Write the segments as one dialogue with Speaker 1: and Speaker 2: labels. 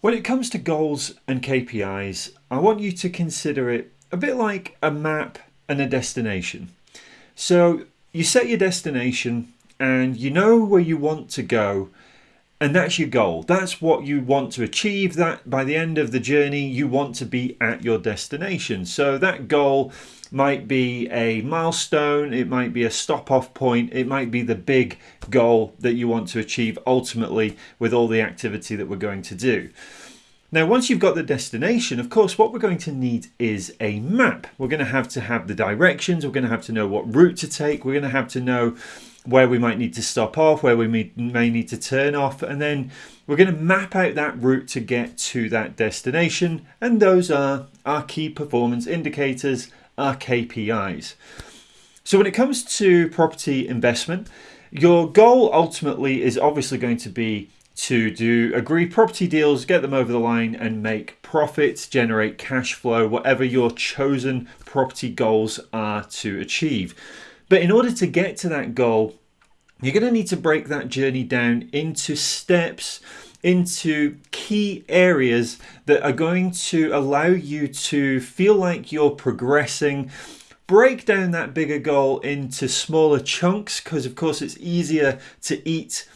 Speaker 1: When it comes to goals and KPIs, I want you to consider it a bit like a map and a destination. So you set your destination and you know where you want to go and that's your goal. That's what you want to achieve that by the end of the journey you want to be at your destination. So that goal might be a milestone it might be a stop off point it might be the big goal that you want to achieve ultimately with all the activity that we're going to do. Now once you've got the destination of course what we're going to need is a map. We're going to have to have the directions we're going to have to know what route to take we're going to have to know where we might need to stop off, where we may, need to turn off, and then we're going to map out that route to get to that destination. And those are our key performance indicators, our KPIs. So when it comes to property investment, your goal ultimately is obviously going to be to do agree property deals, get them over the line and make profits, generate cash flow, whatever your chosen property goals are to achieve. But in order to get to that goal, you're going to need to break that journey down into steps, into key areas that are going to allow you to feel like you're progressing. Break down that bigger goal into smaller chunks because, of course, it's easier to eat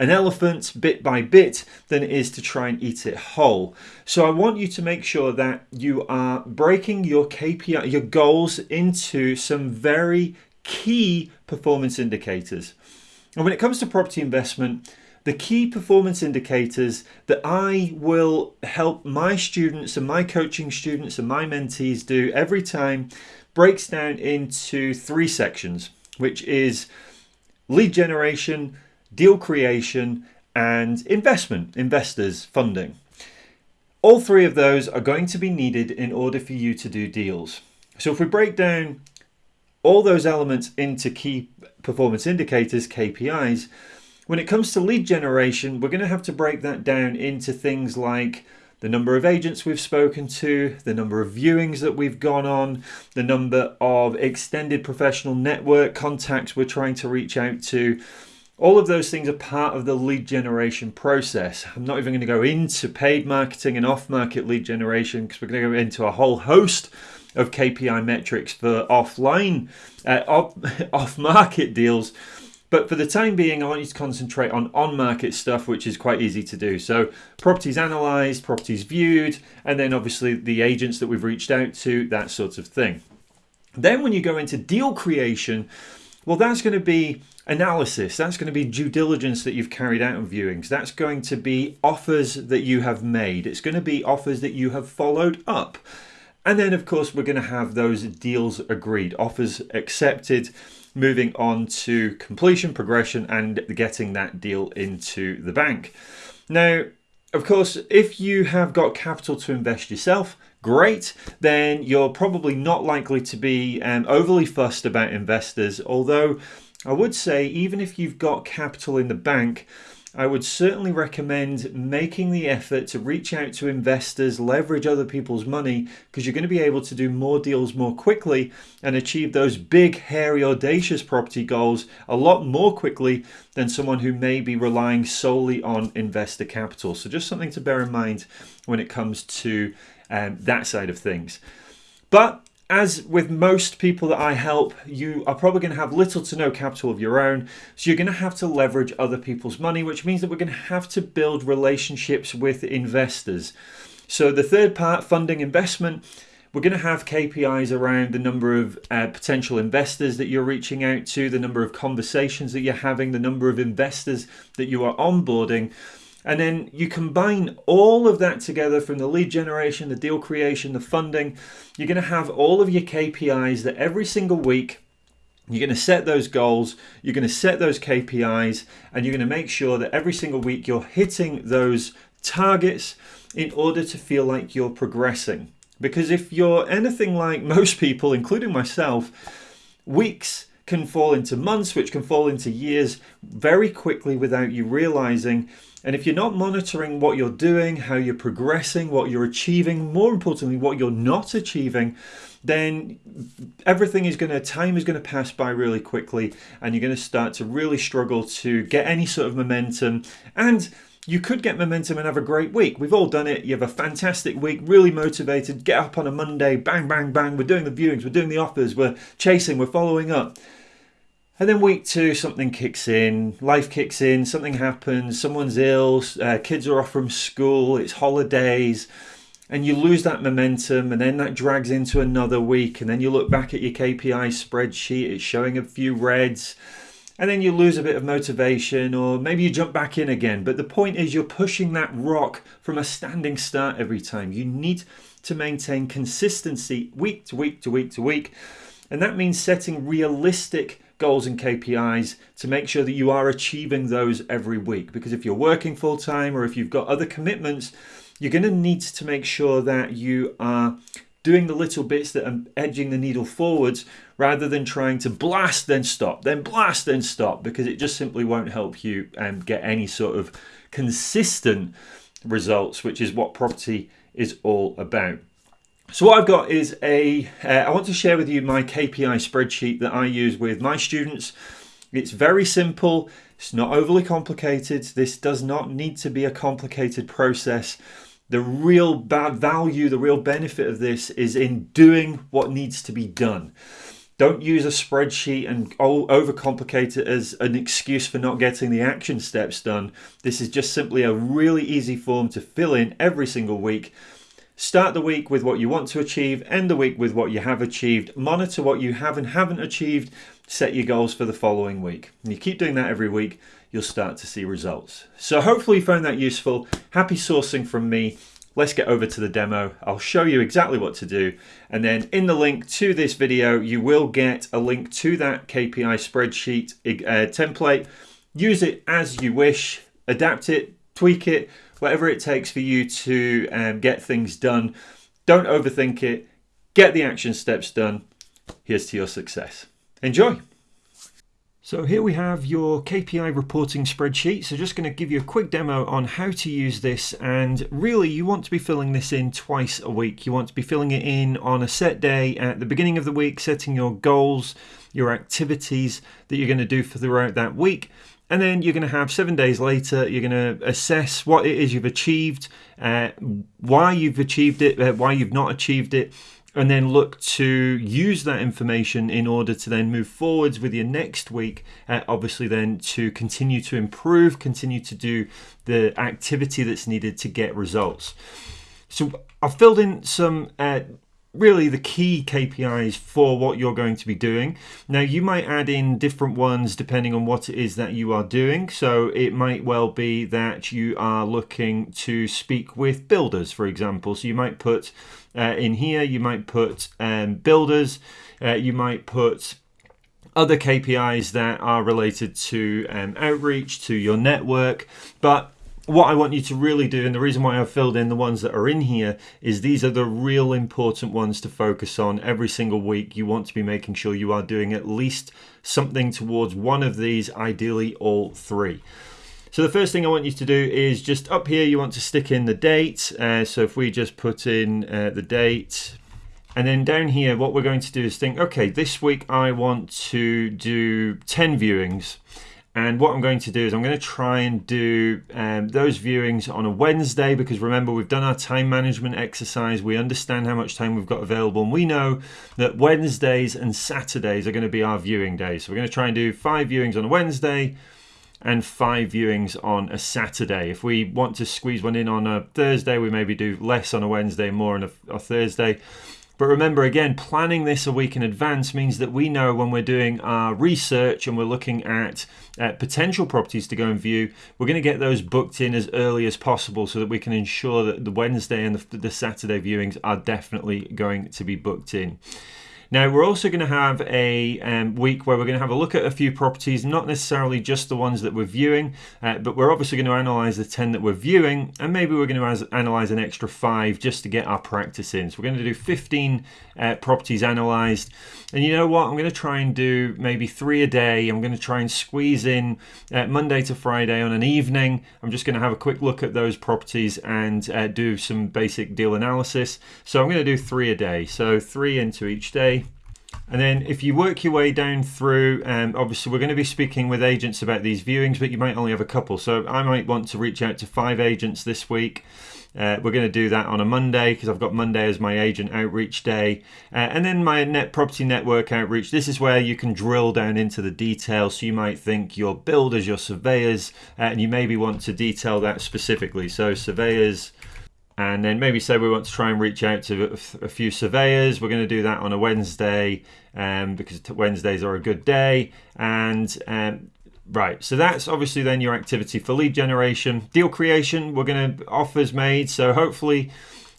Speaker 1: an elephant bit by bit than it is to try and eat it whole. So I want you to make sure that you are breaking your KPI, your goals into some very key performance indicators. And when it comes to property investment, the key performance indicators that I will help my students and my coaching students and my mentees do every time breaks down into three sections, which is lead generation, deal creation, and investment, investors, funding. All three of those are going to be needed in order for you to do deals. So if we break down all those elements into key performance indicators, KPIs. When it comes to lead generation, we're going to have to break that down into things like the number of agents we've spoken to, the number of viewings that we've gone on, the number of extended professional network contacts we're trying to reach out to. All of those things are part of the lead generation process. I'm not even going to go into paid marketing and off market lead generation because we're going to go into a whole host of KPI metrics for offline, uh, off, off market deals. But for the time being, I want you to concentrate on on market stuff, which is quite easy to do. So, properties analysed, properties viewed, and then obviously the agents that we've reached out to, that sort of thing. Then, when you go into deal creation, well, that's going to be analysis, that's going to be due diligence that you've carried out on viewings, that's going to be offers that you have made, it's going to be offers that you have followed up. And then, of course, we're going to have those deals agreed, offers accepted, moving on to completion, progression, and getting that deal into the bank. Now, of course, if you have got capital to invest yourself, great, then you're probably not likely to be um, overly fussed about investors. Although, I would say, even if you've got capital in the bank, I would certainly recommend making the effort to reach out to investors, leverage other people's money, because you're going to be able to do more deals more quickly and achieve those big, hairy, audacious property goals a lot more quickly than someone who may be relying solely on investor capital. So, just something to bear in mind when it comes to um, that side of things. But as with most people that I help, you are probably going to have little to no capital of your own. So you're going to have to leverage other people's money, which means that we're going to have to build relationships with investors. So the third part, funding investment, we're going to have KPIs around the number of uh, potential investors that you're reaching out to, the number of conversations that you're having, the number of investors that you are onboarding. And then you combine all of that together from the lead generation, the deal creation, the funding. You're going to have all of your KPIs that every single week you're going to set those goals, you're going to set those KPIs, and you're going to make sure that every single week you're hitting those targets in order to feel like you're progressing. Because if you're anything like most people, including myself, weeks can fall into months, which can fall into years very quickly without you realizing. And if you're not monitoring what you're doing, how you're progressing, what you're achieving, more importantly, what you're not achieving, then everything is going to, time is going to pass by really quickly and you're going to start to really struggle to get any sort of momentum. And you could get momentum and have a great week. We've all done it. You have a fantastic week, really motivated, get up on a Monday, bang, bang, bang. We're doing the viewings, we're doing the offers, we're chasing, we're following up. And then week two, something kicks in, life kicks in, something happens, someone's ill, uh, kids are off from school, it's holidays, and you lose that momentum, and then that drags into another week, and then you look back at your KPI spreadsheet, it's showing a few reds, and then you lose a bit of motivation, or maybe you jump back in again. But the point is, you're pushing that rock from a standing start every time. You need to maintain consistency week to week to week to week, and that means setting realistic goals and KPIs to make sure that you are achieving those every week. Because if you're working full time or if you've got other commitments, you're going to need to make sure that you are doing the little bits that are edging the needle forwards rather than trying to blast then stop, then blast then stop, because it just simply won't help you um, get any sort of consistent results, which is what property is all about. So what I've got is a. Uh, I want to share with you my KPI spreadsheet that I use with my students. It's very simple. It's not overly complicated. This does not need to be a complicated process. The real bad value, the real benefit of this is in doing what needs to be done. Don't use a spreadsheet and overcomplicate it as an excuse for not getting the action steps done. This is just simply a really easy form to fill in every single week Start the week with what you want to achieve, end the week with what you have achieved, monitor what you have and haven't achieved, set your goals for the following week. And you keep doing that every week, you'll start to see results. So hopefully you found that useful. Happy sourcing from me. Let's get over to the demo. I'll show you exactly what to do. And then in the link to this video, you will get a link to that KPI spreadsheet uh, template. Use it as you wish, adapt it, tweak it, whatever it takes for you to um, get things done. Don't overthink it. Get the action steps done. Here's to your success. Enjoy. So here we have your KPI reporting spreadsheet. So just going to give you a quick demo on how to use this. And really you want to be filling this in twice a week. You want to be filling it in on a set day at the beginning of the week, setting your goals, your activities that you're going to do for throughout that week. And then you're going to have seven days later, you're going to assess what it is you've achieved, uh, why you've achieved it, uh, why you've not achieved it, and then look to use that information in order to then move forwards with your next week. Uh, obviously, then to continue to improve, continue to do the activity that's needed to get results. So I've filled in some uh, really the key KPIs for what you're going to be doing. Now, you might add in different ones depending on what it is that you are doing. So, it might well be that you are looking to speak with builders, for example. So, you might put uh, in here, you might put um, builders, uh, you might put other KPIs that are related to um, outreach, to your network, but what I want you to really do, and the reason why I've filled in the ones that are in here, is these are the real important ones to focus on every single week. You want to be making sure you are doing at least something towards one of these, ideally all three. So the first thing I want you to do is just up here, you want to stick in the date. Uh, so if we just put in uh, the date, and then down here, what we're going to do is think, okay, this week I want to do 10 viewings. And what I'm going to do is I'm going to try and do um, those viewings on a Wednesday because remember, we've done our time management exercise. We understand how much time we've got available. And we know that Wednesdays and Saturdays are going to be our viewing days. So we're going to try and do five viewings on a Wednesday and five viewings on a Saturday. If we want to squeeze one in on a Thursday, we maybe do less on a Wednesday, more on a, a Thursday. But remember, again, planning this a week in advance means that we know when we're doing our research and we're looking at uh, potential properties to go and view, we're going to get those booked in as early as possible so that we can ensure that the Wednesday and the, the Saturday viewings are definitely going to be booked in. Now, we're also going to have a um, week where we're going to have a look at a few properties, not necessarily just the ones that we're viewing, uh, but we're obviously going to analyze the 10 that we're viewing, and maybe we're going to analyze an extra five just to get our practice in. So we're going to do 15 uh, properties analyzed. And you know what? I'm going to try and do maybe three a day. I'm going to try and squeeze in uh, Monday to Friday on an evening. I'm just going to have a quick look at those properties and uh, do some basic deal analysis. So I'm going to do three a day. So three into each day. And then if you work your way down through, um, obviously we're going to be speaking with agents about these viewings, but you might only have a couple. So I might want to reach out to five agents this week. Uh, we're going to do that on a Monday because I've got Monday as my agent outreach day. Uh, and then my net property network outreach. This is where you can drill down into the details. So you might think your builders, your surveyors, uh, and you maybe want to detail that specifically. So surveyors, and then maybe say we want to try and reach out to a few surveyors. We're going to do that on a Wednesday um, because Wednesdays are a good day. And um, right, so that's obviously then your activity for lead generation, deal creation. We're going to offers made. So hopefully.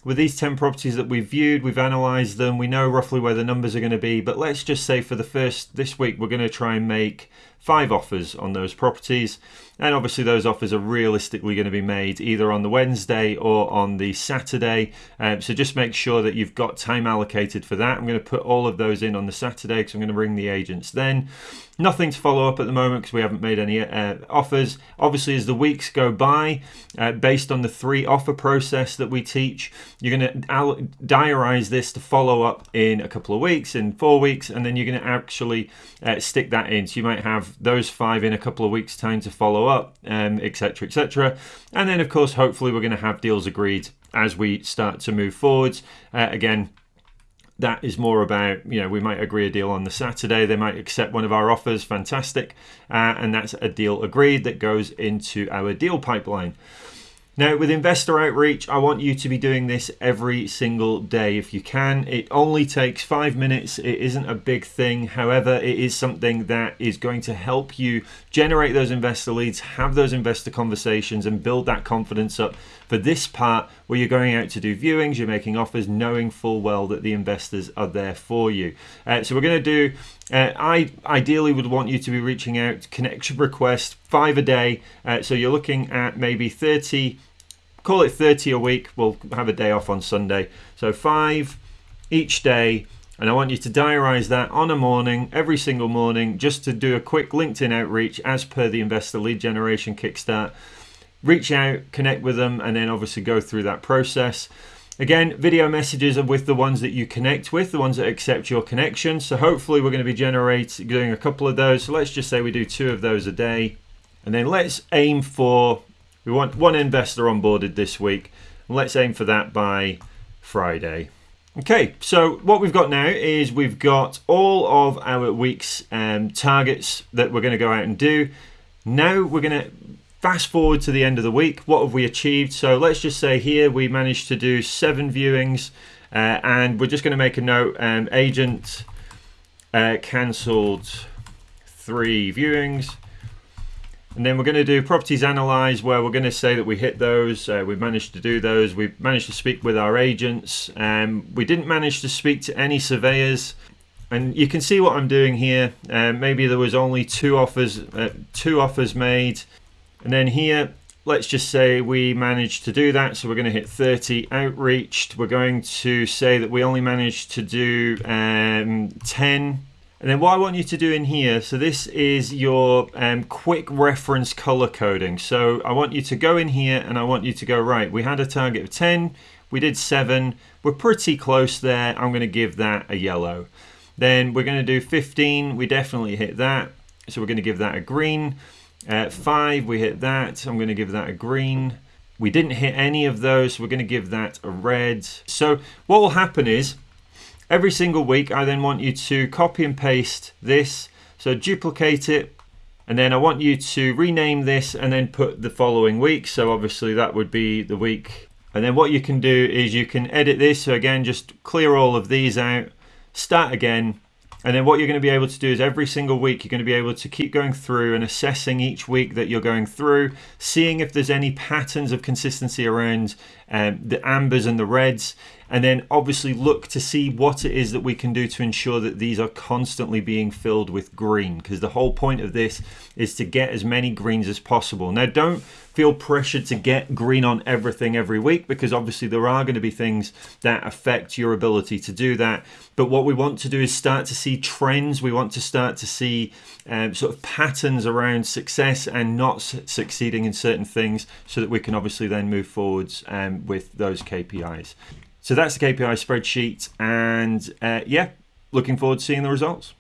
Speaker 1: With these 10 properties that we've viewed, we've analysed them, we know roughly where the numbers are going to be. But let's just say for the first this week, we're going to try and make five offers on those properties. And obviously, those offers are realistically going to be made either on the Wednesday or on the Saturday. Um, so just make sure that you've got time allocated for that. I'm going to put all of those in on the Saturday because I'm going to ring the agents then. Nothing to follow up at the moment because we haven't made any uh, offers. Obviously, as the weeks go by, uh, based on the three offer process that we teach, you're going to diarize this to follow up in a couple of weeks, in four weeks, and then you're going to actually uh, stick that in. So you might have those five in a couple of weeks' time to follow up, etc., um, etc. And then, of course, hopefully, we're going to have deals agreed as we start to move forwards. Uh, again, that is more about you know we might agree a deal on the saturday they might accept one of our offers fantastic uh, and that's a deal agreed that goes into our deal pipeline now, with investor outreach, I want you to be doing this every single day if you can. It only takes five minutes, it isn't a big thing. However, it is something that is going to help you generate those investor leads, have those investor conversations, and build that confidence up for this part where you're going out to do viewings, you're making offers, knowing full well that the investors are there for you. Uh, so, we're going to do uh, I ideally would want you to be reaching out connection request five a day. Uh, so you're looking at maybe 30 call it 30 a week. We'll have a day off on Sunday. So five each day. And I want you to diarize that on a morning, every single morning, just to do a quick LinkedIn outreach as per the Investor Lead Generation Kickstart. Reach out, connect with them, and then obviously go through that process. Again, video messages are with the ones that you connect with, the ones that accept your connection. So hopefully we're going to be generating doing a couple of those. So let's just say we do two of those a day. And then let's aim for we want one investor onboarded this week. Let's aim for that by Friday. Okay, so what we've got now is we've got all of our week's um, targets that we're going to go out and do. Now we're going to fast forward to the end of the week. What have we achieved? So let's just say here we managed to do seven viewings, uh, and we're just going to make a note. Um, agent uh, cancelled three viewings. And then we're going to do properties analyze where we're going to say that we hit those. Uh, we've managed to do those. We've managed to speak with our agents. Um, we didn't manage to speak to any surveyors. And you can see what I'm doing here. Uh, maybe there was only two offers, uh, two offers made. And then here, let's just say we managed to do that. So we're going to hit 30 outreached. We're going to say that we only managed to do um, 10 and then what I want you to do in here, so this is your um, quick reference color coding. So I want you to go in here and I want you to go, right, we had a target of 10, we did seven, we're pretty close there. I'm gonna give that a yellow. Then we're gonna do 15, we definitely hit that. So we're gonna give that a green. Uh, five, we hit that. I'm gonna give that a green. We didn't hit any of those, so we're gonna give that a red. So what will happen is, Every single week, I then want you to copy and paste this. So duplicate it, and then I want you to rename this and then put the following week. So obviously that would be the week. And then what you can do is you can edit this. So again, just clear all of these out, start again, and then what you're going to be able to do is every single week, you're going to be able to keep going through and assessing each week that you're going through, seeing if there's any patterns of consistency around um, the ambers and the reds. And then obviously look to see what it is that we can do to ensure that these are constantly being filled with green. Because the whole point of this is to get as many greens as possible. Now, don't feel pressured to get green on everything every week because obviously there are going to be things that affect your ability to do that. But what we want to do is start to see trends. We want to start to see um, sort of patterns around success and not succeeding in certain things so that we can obviously then move forwards with those KPIs. So that's the KPI spreadsheet. And uh, yeah, looking forward to seeing the results.